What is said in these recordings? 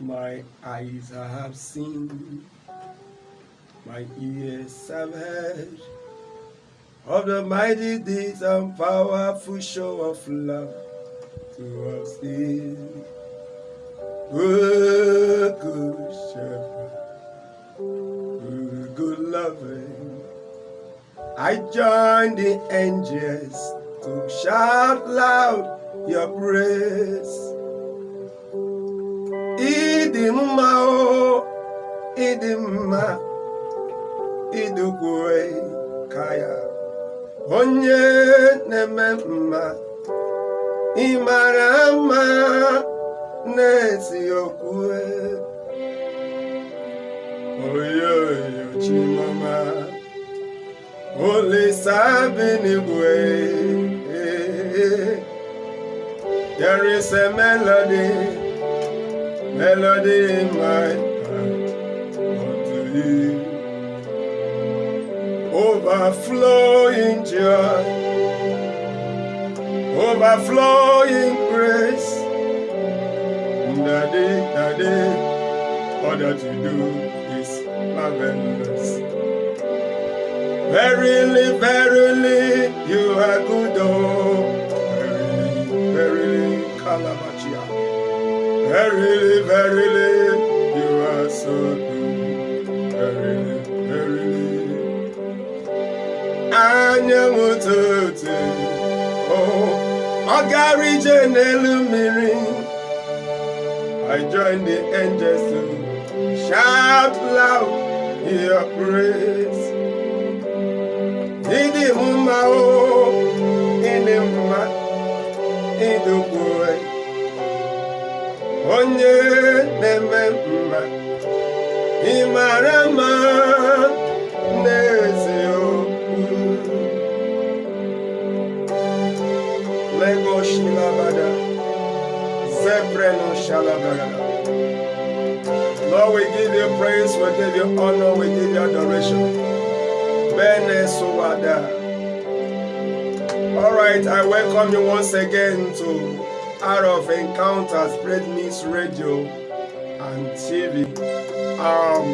My eyes have seen, my ears have heard of the mighty deeds and powerful show of love towards thee. Good, good shepherd, good, good loving. I join the angels to shout loud your praise. Ịdị mma o, oh, ịdị mma, ya. Onye na-eme mma, ị mara mma n'eziokwu. Oyoyo Chimama, Olisa bi n'igwe. There is a melody, melody in my heart unto you. Overflowing joy, overflowing grace. Daddy, daddy, all that you do is marvelous. Verily, verily, you are good, oh. Verily, verily, you are so good. Verily, verily. Anyanwụ ụtụtụ, oh, ọ gara ije n'elu mmiri. I join the angels to shout loud your praise. Ịdị mma o, ịdị mma, ịdịkwa onye na-eme mma, ị mara mma n'eziokwu. Lego Shilabada, Zebreno Shalabada. Lord, we give you praise, we give you honor, we give you adoration. Bene. All right, I welcome you once again to Out of Encounters, Spread News Radio and TV. Um,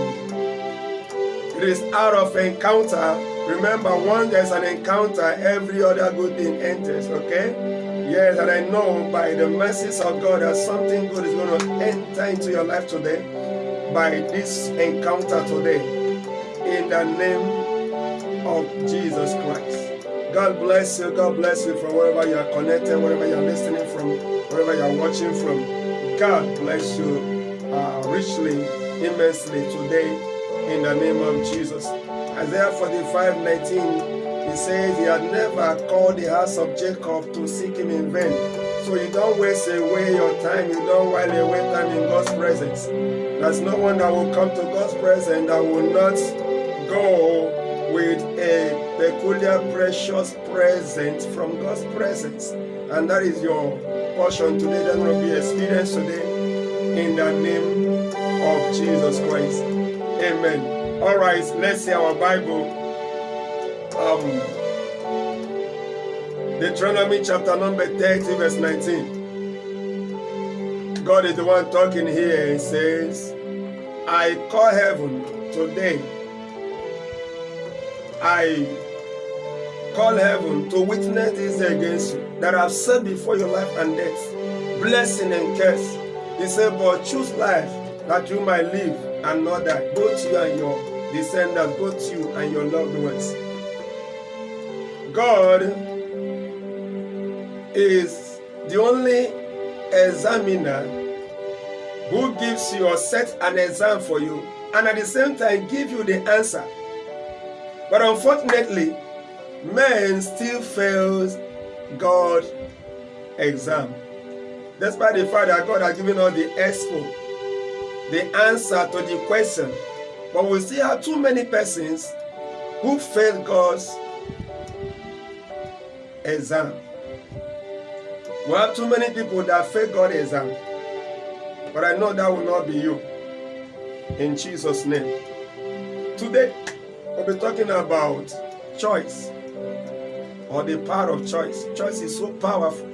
it is Out of Encounter. Remember, once there's an encounter, every other good thing enters, okay? Yes, and I know by the mercies of God that something good is going to enter into your life today by this encounter today. In the name of Jesus Christ. God bless you. God bless you from wherever you are connected, wherever you are listening from, wherever you are watching from. God bless you uh, richly, immensely today in the name of Jesus. Isaiah 45 19 he says he had never called the house of Jacob to seek him in vain. So you don't waste away your time, you don't while away time in God's presence. There's no one that will come to God's presence that will not go with a peculiar, precious present from God's presence. And that is your portion today. That will be experienced today in the name of Jesus Christ. Amen. All right, let's see our Bible um, Deuteronomy chapter number 30, verse 19. God is the one talking here. He says, I call heaven today. I call heaven to witness this against you that I've set before your life and death, blessing and curse. He said, But choose life that you might live and not die, both you and your descendants, both you and your loved ones. God is the only examiner who gives you or an exam for you and at the same time give you the answer. But unfortunately, man still fails God exam. Despite the fact that God has given us the expo, the answer to the question. But we still have too many persons who fail God's exam. We have too many people that fail God's exam. But I know that will not be you. In Jesus' name. Today, we'll be talking about choice or the power of choice. Choice is so powerful.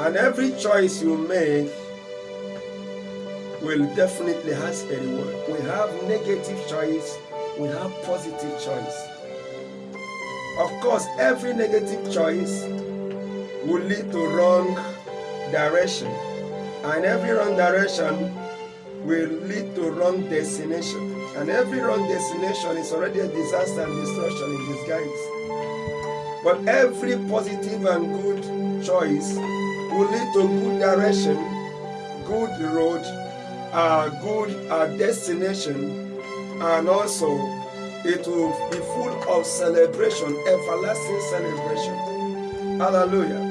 And every choice you make will definitely has a reward. We have negative choice, we have positive choice. Of course, every negative choice will lead to wrong direction, and every wrong direction will lead to wrong destination. And every wrong destination is already a disaster and destruction in disguise. But every positive and good choice will lead to good direction, good road, uh, good uh, destination, and also it will be full of celebration, everlasting celebration. Hallelujah.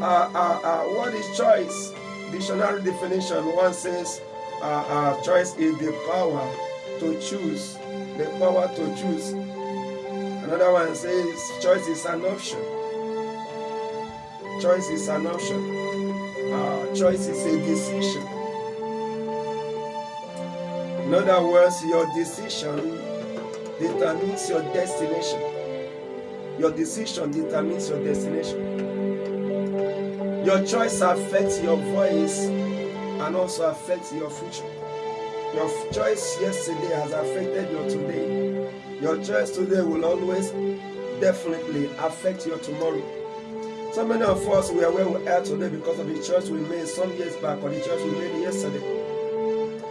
Uh, uh, uh, what is choice? Dictionary definition one says choice is the power to choose. The power to choose. Another one says choice is an option. Choice is an option. Uh, choice is a decision. In other words, your decision determines your destination. Your decision determines your destination. Your choice affects your voice and also affects your future. Your choice yesterday has affected your today. Your choice today will always definitely affect your tomorrow. So many of us we are where we are today because of the choice we made some years back or the choice we made yesterday.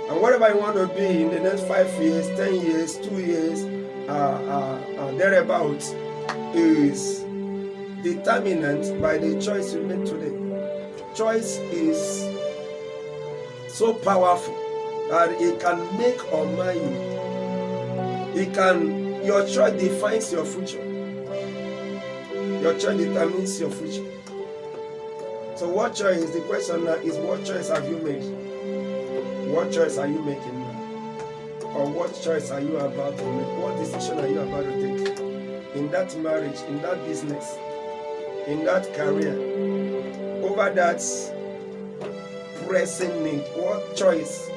And wherever you want to be in the next five years, ten years, two years, uh, uh, uh, thereabouts, is determined by the choice you make today. Choice is so powerful that it can make or mar you. It can your choice defines your future. Your choice determines your future. So what choice? The question now is what choice have you made? What choice are you making now? Or what choice are you about to make? What decision are you about to take? In that marriage, in that business, in that career, over that pressing need, what choice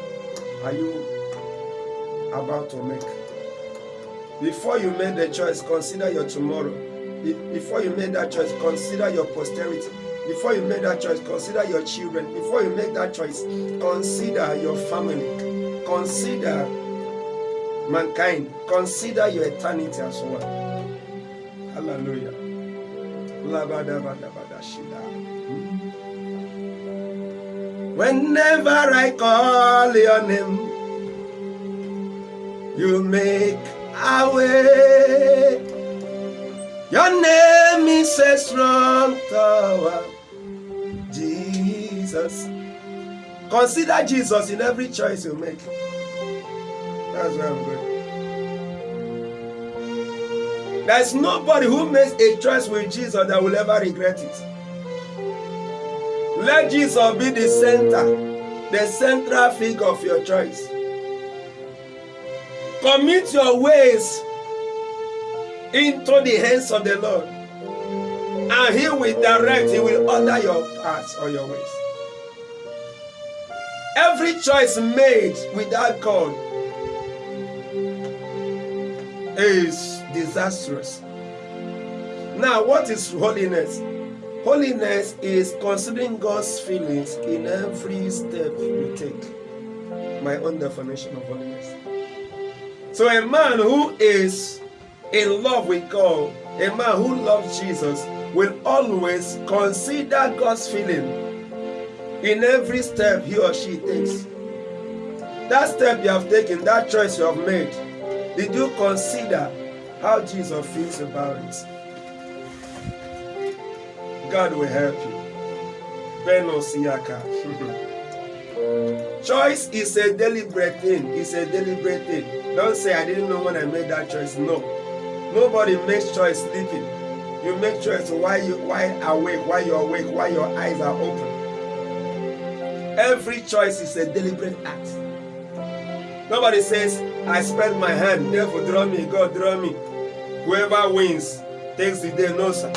are you about to make? Before you make the choice, consider your tomorrow. Before you make that choice, consider your posterity. Before you make that choice, consider your children. Before you make that choice, consider your family. Consider mankind. Consider your eternity as well. Hallelujah. Whenever I call your name, you make a way. Your name is a strong tower. Jesus. Consider Jesus in every choice you make. That's where I'm going. There's nobody who makes a choice with Jesus that will ever regret it. Let Jesus be the center, the central figure of your choice. Commit your ways into the hands of the Lord. And He will direct, He will order your paths or your ways. Every choice made without God is disastrous. Now, what is holiness? Holiness is considering God's feelings in every step you take. My own definition of holiness. So, a man who is in love with God, a man who loves Jesus, will always consider God's feeling in every step he or she takes. That step you have taken, that choice you have made, did you consider how Jesus feels about it? God will help you. Beno Siaka. choice is a deliberate thing. It's a deliberate thing. Don't say I didn't know when I made that choice. No. Nobody makes choice sleeping. You make choice while you while awake, while you're awake, while your eyes are open. Every choice is a deliberate act. Nobody says, I spread my hand, therefore draw me, God draw me. Whoever wins takes the day. No, sir.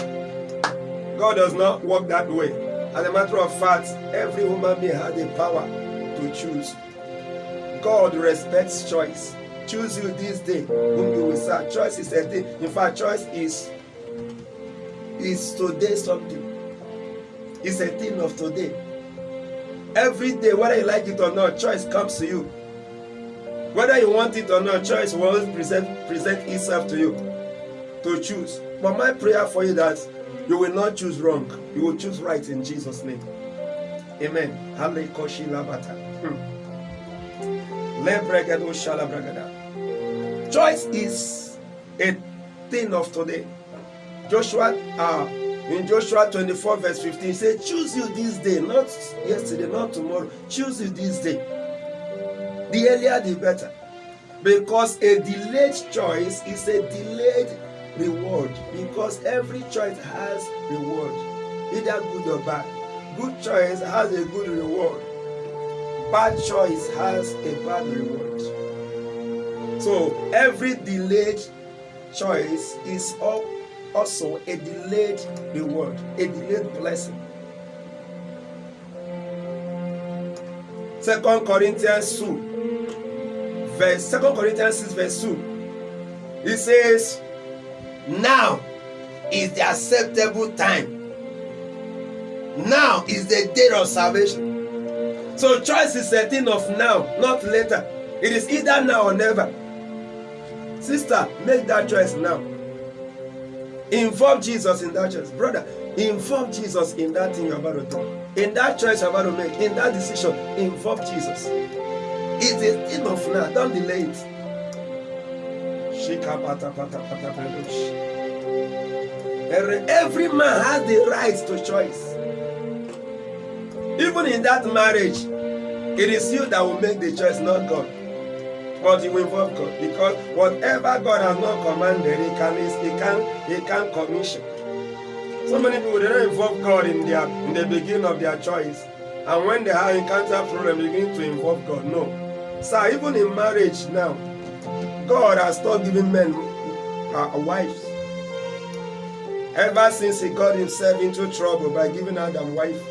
God does not work that way. As a matter of fact, every human being has the power to choose. God respects choice. Choose you this day whom you will serve. Choice is a thing. In fact, choice is is today something. It's a thing of today. Every day, whether you like it or not, choice comes to you. Whether you want it or not, choice will always present, present itself to you to choose. But my prayer for you that you will not choose wrong. You will choose right in Jesus' name. Amen. Hmm. Choice is a thing of today. Joshua, uh, in Joshua 24, verse 15, say, Choose you this day, not yesterday, not tomorrow. Choose you this day. The earlier, the better. Because a delayed choice is a delayed reward. Because every choice has reward, either good or bad. Good choice has a good reward. Bad choice has a bad reward. So every delayed choice is also a delayed reward, a delayed blessing. Second Corinthians 2, verse Second Corinthians 6, verse 2. It says, Now is the acceptable time. Now is the day of salvation. So choice is a thing of now, not later. It is either now or never. Sister, make that choice now. Inform Jesus in that choice. Brother, inform Jesus in that thing you're about to do. In that choice you're about to make, in that decision, inform Jesus. It is enough now. Don't delay it. Every man has the right to choice. Even in that marriage, it is you that will make the choice, not God. But you involve God because whatever God has not commanded, He can He can He can commission. So many people they don't involve God in their in the beginning of their choice, and when they have encounter problem, they begin to involve God. No, so even in marriage now, God has stopped giving men uh, wives. Ever since He got Himself into trouble by giving Adam wife,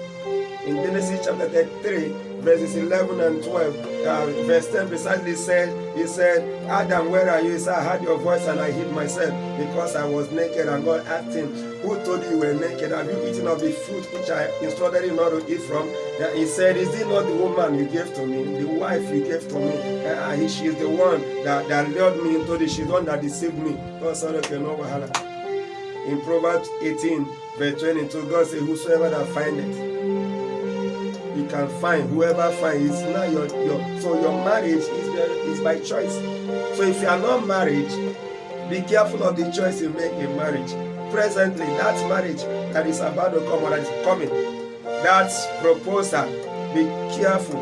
in Genesis chapter 33, verses 11 and 12, uh, verse 10 precisely said, He said, Adam, where are you? He said, I heard your voice and I hid myself because I was naked. And God asked him, Who told you you were naked? Have you eaten of the fruit which I instructed you not to eat from? He said, Is it not the woman you gave to me, the wife you gave to me? Uh, she is the one that, that lured me into this, she's the one that deceived me. God said, Okay, no. In Proverbs 18, verse 22, God said, Whosoever that findeth, you can find whoever finds it's not your your so your marriage is is by choice. So if you are not married be careful of the choice you make in marriage. Presently that marriage that is about to come or that is coming that proposal be careful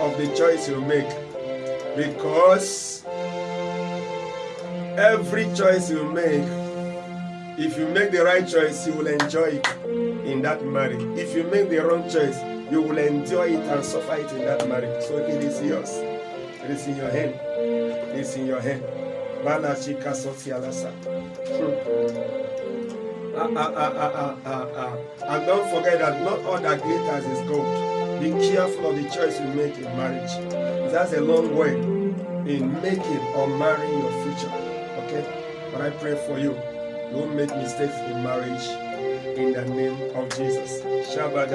of the choice you make. Because every choice you make if you make the right choice you will enjoy it in that marriage. If you make the wrong choice you will enjoy it and suffer it in that marriage. So it is yours. It is in your hand. It is in your hand. Balachika Sotialasa. Ah, ah, ah, ah, ah, ah, ah. And don't forget that not all that glitters is gold. Be careful of the choice you make in marriage. That's a long way in making or marrying your future. Okay? But I pray for you. Don't make mistakes in marriage in the name of Jesus. Shabbat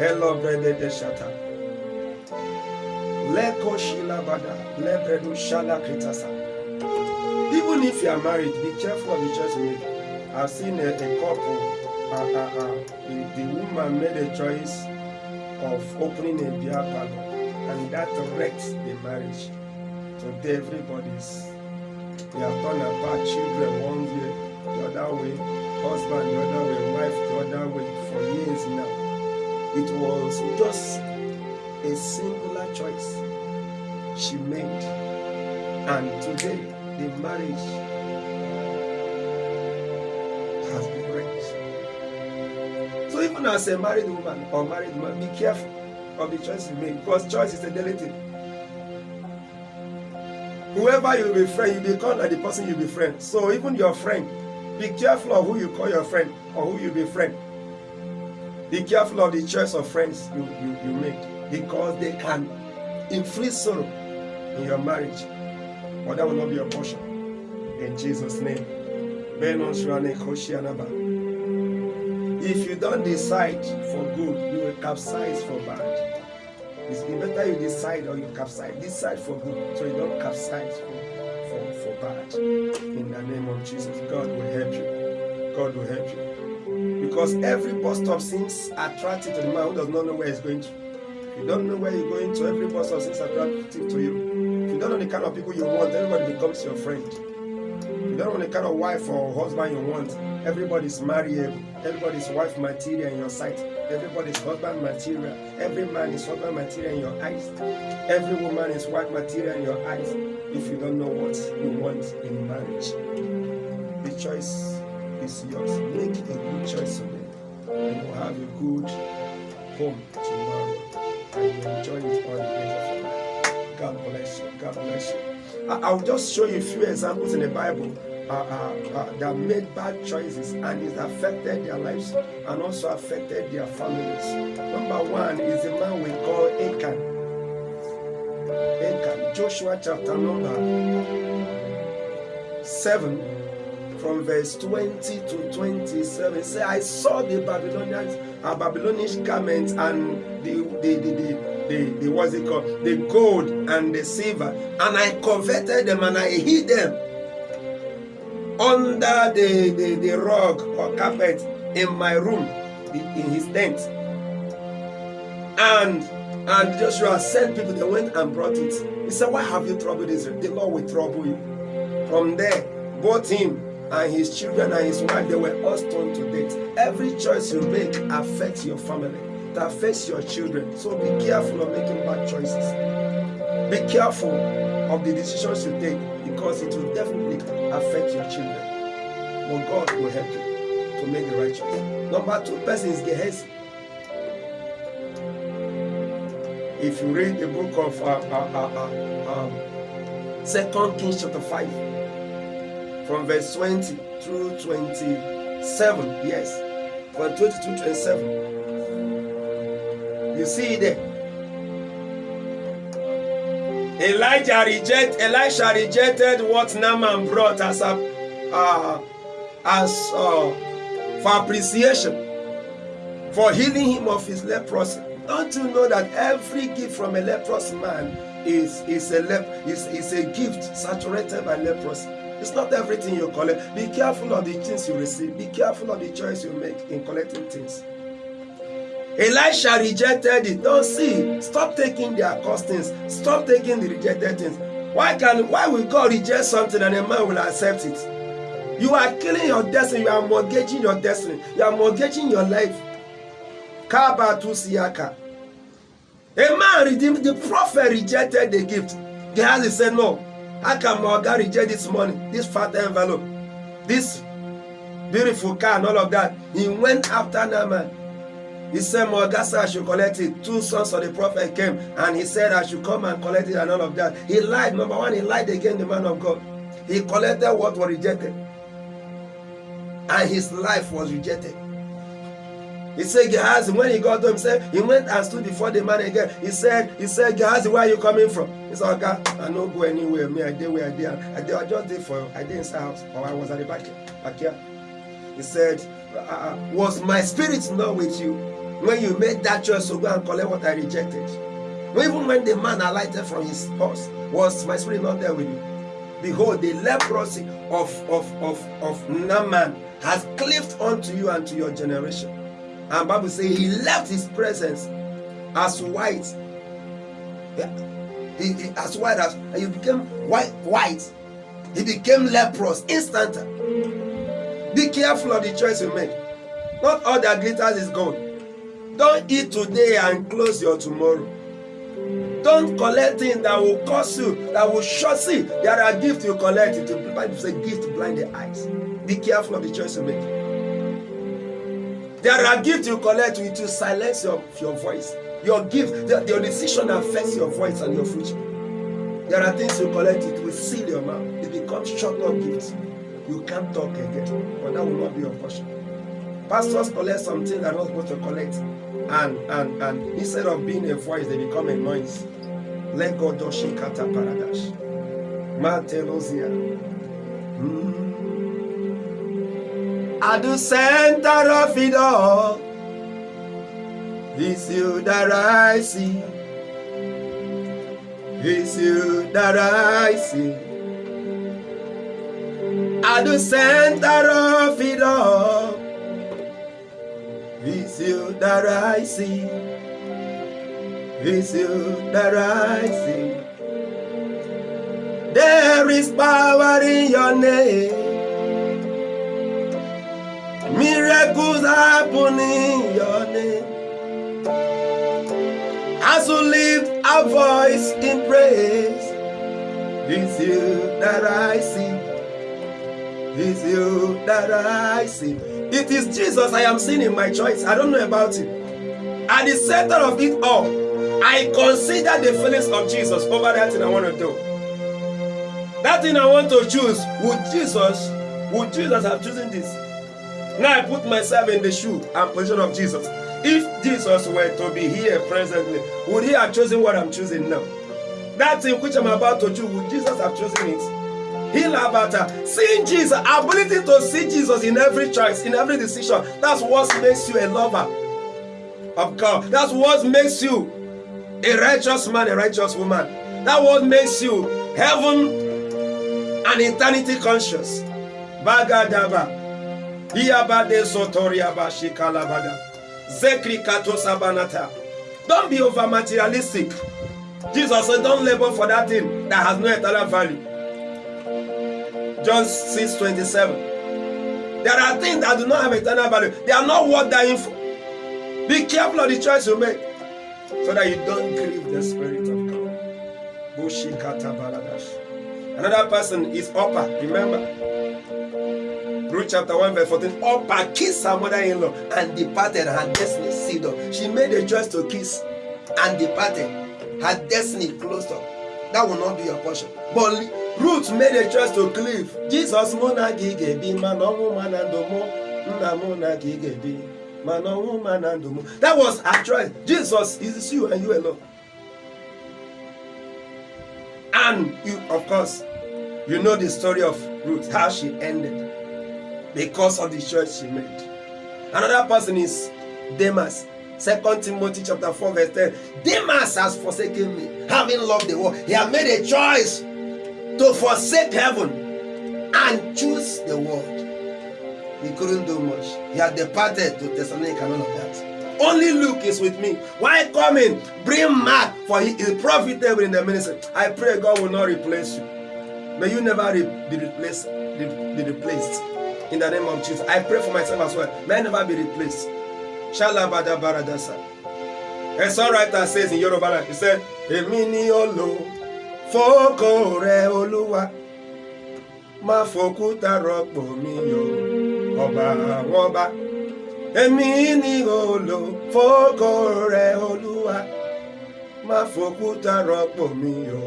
Hello, brother de shata. Leko shila bada, lebredu shala kritasa. Even if you are married, be careful of the choice. I've seen a, a couple, uh, uh, uh, the, the woman made a choice of opening a beer parlor, and that wrecked the marriage. Today, everybody's they have turned apart children one way, the other way, husband the other way, wife the other way for years now. It was just a singular choice she made. And today, the marriage has been wrecked. So even as a married woman or married man, be careful of the choice you make because choice is a thing. Whoever you befriend, you become like the person you befriend. So even your friend, be careful of who you call your friend or who you befriend. Be careful of the choice of friends you, you, you make because they can inflict sorrow in your marriage. But that will not be your portion. In Jesus' name. If you don't decide for good, you will capsize for bad. It's better you decide or you capsize. Decide for good so you don't capsize for, for, for bad. In the name of Jesus, God will help you. God will help you. Because every bus stop seems attractive to the man who does not know where he's going to. You don't know where you're going to, every bus stop seems attractive to you. If you don't know the kind of people you want, everybody becomes your friend. If you don't know the kind of wife or husband you want, everybody's marriable. Everybody's wife material in your sight. Everybody's husband material. Every man is husband material in your eyes. Every woman is wife material in your eyes. If you don't know what you want in marriage, the choice is yours. Make a good choice today. You will have a good home tomorrow. And you enjoy it all the days of your life. God bless you. God bless you. I, will just show you a few examples in the Bible uh, uh, uh, that made bad choices and it affected their lives and also affected their families. Number one is the man we call Achan. Achan, Joshua chapter number 7 from verse 20 to 27 say i saw the babylonians uh, babylonish garments and the the the, the the, the what's it called? The gold and the silver. And i coveted them and i hid them under the, the, the rug or carpet in my room in his tent. And and joshua sent people they went and brought it. He said why have you troubled israel? The lord will trouble you from there. Both him and his children and his wife they were all stoned to death. Every choice you make affects your family it affects your children. So be careful of making bad choices. Be careful of the decisions you take because it will definitely affect your children. But god will help you to make the right choice. Number two person is gehazi if you read the book of uh, uh, uh, uh um, second kings chapter 5 from verse 20 through 27. Yes, from 20 to 27. You see there. Elijah reject Elisha rejected what Naaman brought as a uh, as uh, for appreciation for healing him of his leprosy. Don't you know that every gift from a leprous man is is a lep is, is a gift saturated by leprosy? It's not everything you collect. Be careful of the things you receive. Be careful of the choice you make in collecting things. Elisha rejected it. Don't see. Stop taking the accursed things. Stop taking the rejected things. Why can why will God reject something and a man will accept it? You are killing your destiny. You are mortgaging your destiny. You are mortgaging your life. Kaba Siyaka. A man redeemed the prophet rejected the gift. Gehazi said no. How can my oga reject this money, this fat envelope, this beautiful car and all of that? He went after Naaman. He said, said I should collect it. Two sons of the prophet came and he said I should come and collect it and all of that. He lied. Number one, he lied against the man of God. He collected what was rejected. And his life was rejected. He said, Gehazi, when he got home, he said, he went and stood before the man again. He said, he said, Gehazi, where are you coming from? He said, okay, I don't go anywhere. Me, I did where I did. I did, I just did for, I did inside house, or I was at the back, back here. He said, uh, was my spirit not with you when you made that choice to go and collect what I rejected? Even when the man alighted from his horse, was my spirit not there with you? Behold, the leprosy of, of, of, of Naaman has cleaved unto you and to your generation. And Bible says he left his presence as white. He, he, as white as he became white white. He became leprous instant. Be careful of the choice you make. Not all that glitters is gold. Don't eat today and close your tomorrow. Don't collect things that will cause you, that will show. See, there are gifts you collect. It will say gift blind the eyes. Be careful of the choice you make. There are gifts you collect with to silence your, your voice. Your gift, the, your decision affects your voice and your future. There are things you collect, it will seal your mouth. It becomes short of gifts. You can't talk again, but that will not be your portion. Pastors collect something they're not supposed to collect, and and and instead of being a voice, they become a noise. Let God do shikata paradash. Mm. At the center of it all, it's you that I see. It's you that I see. At the center of it all, it's you that I see. It's you that I see. There is power in your name. Miracles happen in your name. As we lift our voice in praise, it's you that I see. It's you that I see. It is Jesus I am seeing in my choice. I don't know about it. At the center of it all, I consider the feelings of Jesus over that thing I want to do. That thing I want to choose, would Jesus, would Jesus have chosen this? Now I put myself in the shoe and position of Jesus. If Jesus were to be here presently, would he have chosen what I'm choosing now? That thing which I'm about to choose, would Jesus have chosen it? Heal about her. Seeing Jesus, ability to see Jesus in every choice, in every decision. That's what makes you a lover of God. That's what makes you a righteous man, a righteous woman. That what makes you heaven and eternity conscious. Bagadaba. Don't be over materialistic. Jesus said, Don't labor for that thing that has no eternal value. John 6 27. There are things that do not have eternal value, they are not worth dying for. Be careful of the choice you make so that you don't grieve the Spirit of God. Another person is Orpah, remember? Ruth chapter 1, verse 14. Opa kissed her mother in law and departed her destiny sealed She made a choice to kiss and departed. Her destiny closed up. That will not be your portion. But Ruth made a choice to cleave. Jesus mona gigebi manomu manandomo namona gigebi manomu manandomo. That was her choice. Jesus is you and you alone. And you, of course, you know the story of Ruth, how she ended because of the choice she made. Another person is Demas. Second Timothy chapter 4, verse 10. Demas has forsaken me, having loved the world. He has made a choice to forsake heaven and choose the world. He couldn't do much. He had departed to Thessalonica and all of that. Only Luke is with me. Why coming? Bring Mark, for he is profitable in the ministry. I pray God will not replace you. May you never be replaced. Be replaced in the name of Jesus. I pray for myself as well. May I never be replaced. Shalabada baradasa. A songwriter says in Yoruba land, he said, Èmi olo fókó rẹ Olúwa, má fòkúta rọ́pò mi o, ọba àwọn ọba. Olo fókó rẹ Olúwa, má fòkúta rọ́pò mi o,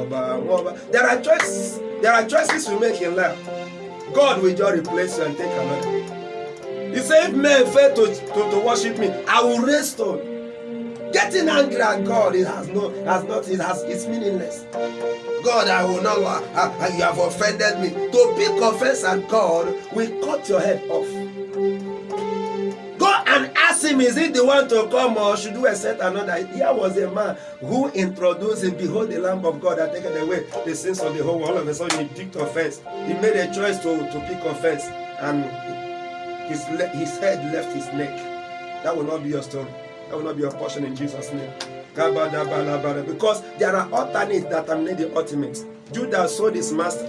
ọba àwọn. There are choices, there are choices we make in life. God will just replace you and take another. He said, if men fail to, to, to worship me, I will raise stone. Getting angry at God, it has no, has not, it has, it's meaningless. God, I will not, uh, uh, you have offended me. To pick offense at God will cut your head off. Go and ask him, is he the one to come or should we accept another? Here was a man who introduced him, behold the Lamb of God that taketh away the sins of the whole world. All of a sudden he picked offense. He made a choice to, to pick offense and his, his head left his neck. That will not be your story. That will not be your portion in Jesus' name. Because there are alternates that are made the ultimate. Judas sold his master.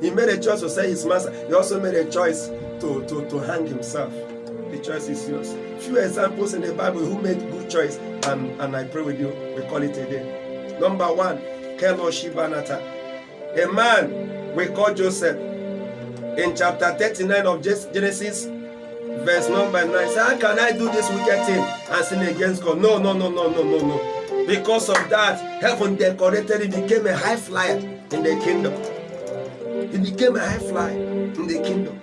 He made a choice to say his master. He also made a choice to, to, to hang himself. The choice is yours. Few examples in the Bible who made good choice, and, and I pray with you, we call it a day. Number one, Kelo Shibanata. A man we call Joseph in chapter 39 of Genesis, verse number 9. Say, How can I do this wicked thing and sin against God? No, no, no, no, no, no, no. Because of that, heaven decorated, he became a high flyer in the kingdom. He became a high flyer in the kingdom.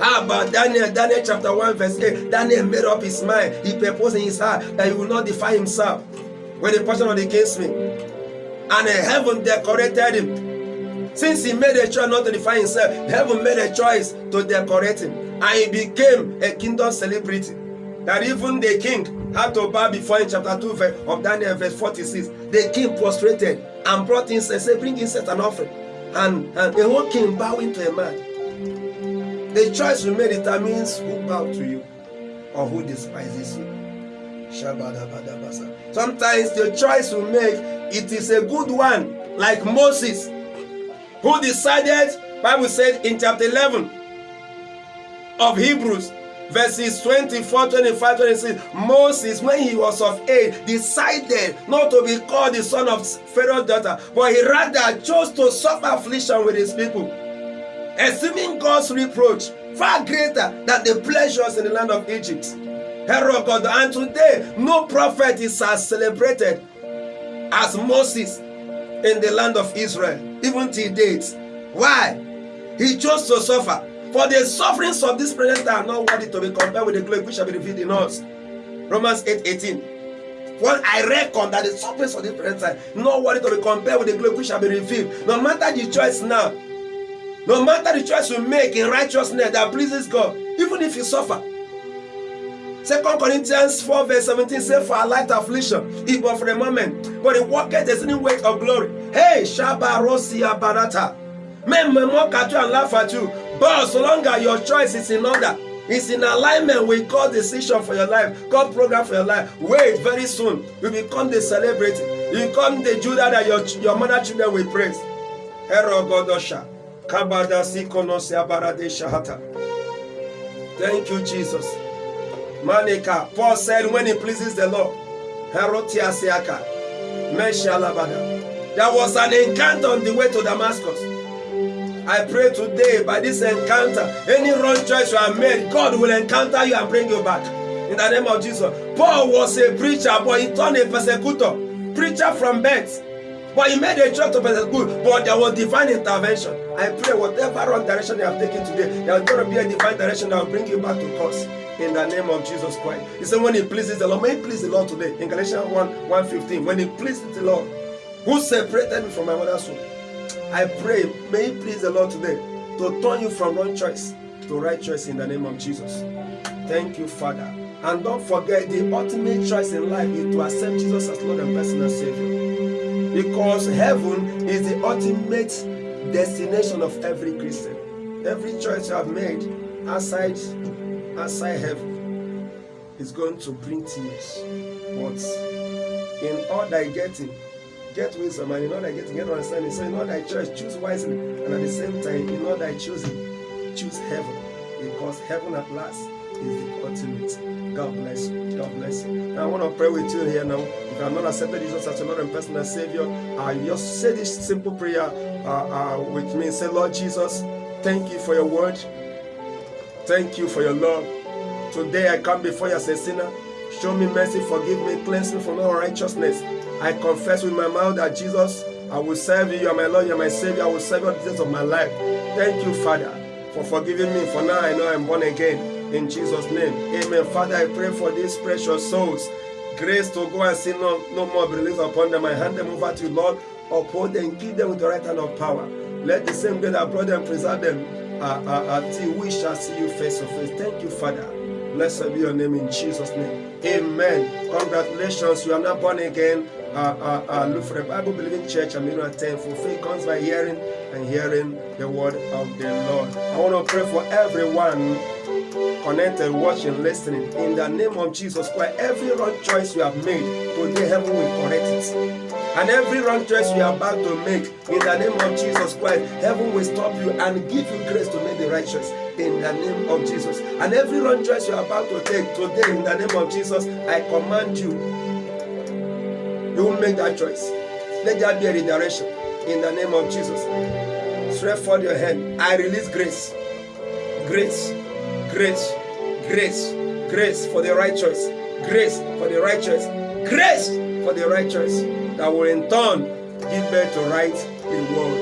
Ah, How about Daniel? Daniel chapter 1, verse 8. Daniel made up his mind. He proposed in his heart that he will not defy himself with the portion of the kinsman. And uh, heaven decorated him Since he made a choice not to define himself, heaven made a choice to decorate him. And he became a kingdom celebrity. That even the king had to bow before in chapter 2 verse, of Daniel, verse 46. The king prostrated and brought incense, Bring incense and offering. And, and the whole king bowing to a man. The choice you made determines who bow to you or who despises you. Sometimes the choice you make, it is a good one, like Moses, who decided, Bible said in chapter 11 of Hebrews, verses 24, 25, 26, Moses, when he was of age, decided not to be called the son of Pharaoh's daughter, but he rather chose to suffer affliction with his people, esteeming God's reproach far greater than the pleasures in the land of Egypt. God, and today no prophet is as celebrated as Moses in the land of Israel, even till date. Why? He chose to suffer. For the sufferings of this present are not worthy to be compared with the glory which shall be revealed in us. Romans 8 18. Well, I reckon that the sufferings of this present time not worthy to be compared with the glory which shall be revealed. No matter the choice now, no matter the choice you make in righteousness that pleases God, even if you suffer. Second Corinthians 4 verse 17 say for a light affliction, it was for a moment, but it worketh the same weight of glory. Hey, Shabba Rosia Barata. Men may mock at you and laugh at you, but so long as your choice is in order, it's in alignment with God's decision for your life, God's program for your life. Wait, very soon, you become the celebrity. You become the Judah that your, your mother children will praise. Hero Godosha. Thank you, Jesus. Manika. Paul said, when he pleases the Lord. There was an encounter on the way to Damascus. I pray today by this encounter, any wrong choice you have made, God will encounter you and bring you back. In the name of Jesus. Paul was a preacher, but he turned a persecutor. Preacher from birth. But he made a choice to persecute, but there was divine intervention. I pray whatever wrong direction you have taken today, there is going to be a divine direction that will bring you back to course. In the name of Jesus Christ. He said, when he pleases the Lord, may he please the Lord today. In Galatians 1 115, when he pleases the Lord, who separated me from my mother's womb? I pray, may He please the Lord today to turn you from wrong choice to right choice in the name of Jesus. Thank you, Father. And don't forget the ultimate choice in life is to accept Jesus as Lord and personal Savior. Because heaven is the ultimate destination of every Christian. Every choice you have made outside, outside heaven is going to bring tears. But in all thy getting, get wisdom and in all thy getting get understanding so in all thy choice choose wisely and at the same time in all thy choosing choose heaven because heaven at last is the ultimate god bless you god bless you i want to pray with you here now if you have not accepted jesus as your lord and personal savior uh, just say this simple prayer uh, uh, with me say lord jesus thank you for your word thank you for your love today i come before you as a sinner show me mercy forgive me cleanse me from all righteousness I confess with my mouth that Jesus, I will serve you. You are my Lord, you are my Savior. I will serve you all the days of my life. Thank you, Father, for forgiving me. For now I know I'm born again. In Jesus' name. Amen. Father, I pray for these precious souls. Grace to go and sin no, no more be released upon them. I hand them over to you, Lord. Uphold them, keep them with the right hand of power. Let the same God that brought them preserve them uh, uh, until we shall see you face to face. Thank you, Father. Blessed be your name in Jesus' name. Amen. Congratulations. You are now born again uh, uh, uh, a Bible believing church and you attend. For faith comes by hearing and hearing the word of the Lord. I want to pray for everyone connected, watching, listening. In the name of Jesus Christ, every wrong choice you have made, today heaven will correct it. And every wrong choice you are about to make, in the name of Jesus Christ, heaven will stop you and give you grace to make the right choice. In the name of Jesus. And every wrong choice you are about to take today, in the name of Jesus, I command you you will make that choice. Let there be a redirection in the name of Jesus. Stretch forth your hand. I release grace. Grace, grace, grace, grace for the righteous. Grace for the righteous. Grace for the righteous that will in turn give birth to right reward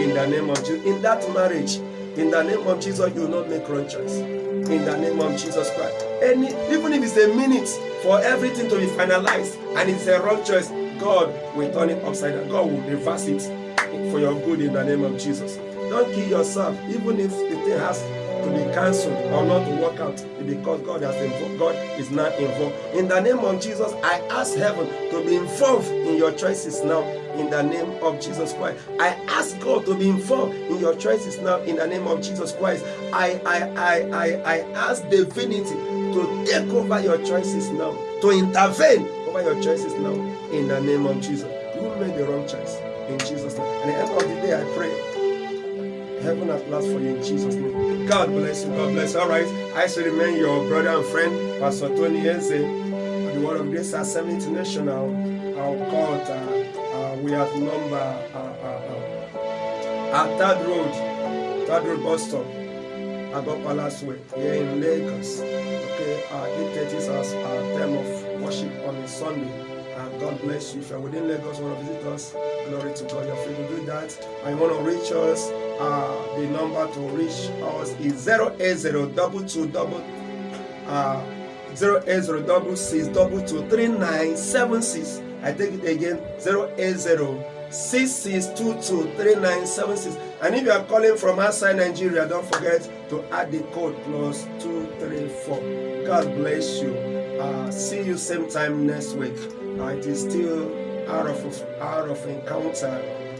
in the name of Jesus. In that marriage, in the name of Jesus, you will not make wrong choice. In the name of Jesus Christ. Any, even if it's a minute for everything to be finalized and it's a wrong choice, God will turn it upside down. God will reverse it for your good in the name of Jesus. Don't kill yourself, even if the thing has to be cancelled or not to work out because God has involved, God is not involved. In the name of Jesus, I ask heaven to be involved in your choices now. In the name of Jesus Christ, I ask God to be involved in your choices now. In the name of Jesus Christ, I I I I, I ask divinity to take over your choices now, to intervene over your choices now. In the name of Jesus, you made the wrong choice. In Jesus' name. At the end of the day, I pray heaven at last for you in Jesus' name. God bless you. God bless. All right. I still remain your brother and friend, Pastor Tony Eze, the Word of Grace Assembly International. Our court, uh, uh, we have number uh, uh, uh, at Third Road, Third Road bus stop, Ago Palace Way, here in Lagos. Okay, uh, 8.30 is our time of worship on a Sunday. God bless you. If you're within Lagos, want to visit us, glory to God. You're free to do that. You want to reach us, uh, the number to reach us is 080 double two double uh, 080 double six double two three nine seven six. I take it again 080 66223976 and if you are calling from outside Nigeria don't forget to add the code plus 234 God bless you uh, see you same time next week it is still out of out of encounter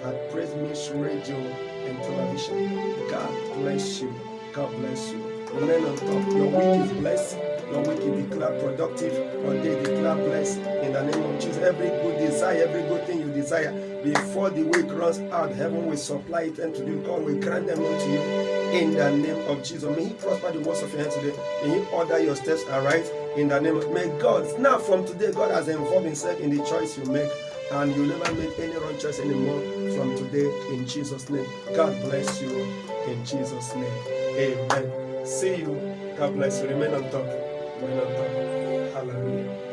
at Praise Miss Radio and Television. God bless you. God bless you. Remain on top. Your week is blessed. Your week is declared productive. Your day declared blessed. In the name of Jesus, every good desire, every good thing you desire, before the week runs out, heaven will supply it unto you. God will grant them unto you. In the name of Jesus. May He prosper the works of your hand today. May He order your steps aright. In the name of May God. Now from today, God has involved Himself in the choice you make and you'll never make any wrong choice anymore from today in Jesus' name. God bless you in Jesus' name. Amen. See you. God bless you. Remain on top. Remain on top. Hallelujah.